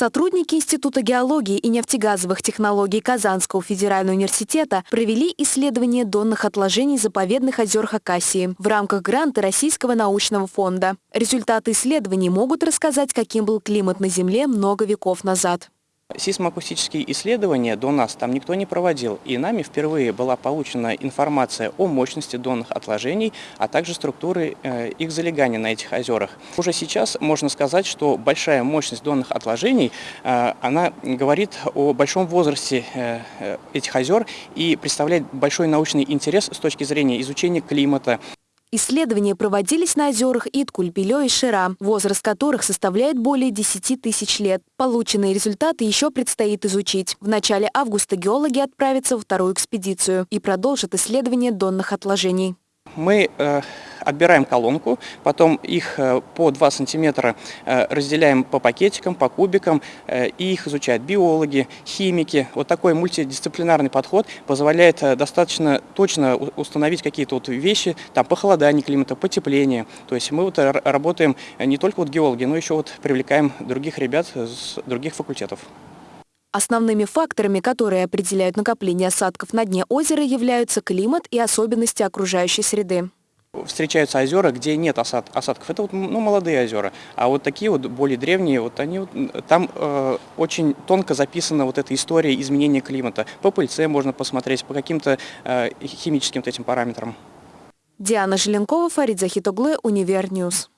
Сотрудники Института геологии и нефтегазовых технологий Казанского федерального университета провели исследование донных отложений заповедных озер Хакасии в рамках гранта Российского научного фонда. Результаты исследований могут рассказать, каким был климат на Земле много веков назад. Сейсмоакустические исследования до нас там никто не проводил, и нами впервые была получена информация о мощности донных отложений, а также структуры э, их залегания на этих озерах. Уже сейчас можно сказать, что большая мощность донных отложений, э, она говорит о большом возрасте э, этих озер и представляет большой научный интерес с точки зрения изучения климата, Исследования проводились на озерах Иткуль, Белё и Шира, возраст которых составляет более 10 тысяч лет. Полученные результаты еще предстоит изучить. В начале августа геологи отправятся во вторую экспедицию и продолжат исследование донных отложений. Мы э, отбираем колонку, потом их э, по 2 сантиметра э, разделяем по пакетикам, по кубикам, и их изучают биологи, химики. Вот такой мультидисциплинарный подход позволяет достаточно точно установить какие-то вот вещи, там похолодание климата, потепление. То есть мы вот работаем не только вот геологи, но еще вот привлекаем других ребят с других факультетов. Основными факторами, которые определяют накопление осадков на дне озера, являются климат и особенности окружающей среды. Встречаются озера, где нет осад, осадков. Это вот, ну, молодые озера. А вот такие вот более древние, вот они, вот, там э, очень тонко записана вот эта история изменения климата. По пыльце можно посмотреть, по каким-то э, химическим вот этим параметрам. Диана Желенкова, Фарид Захитоглы, Univer News.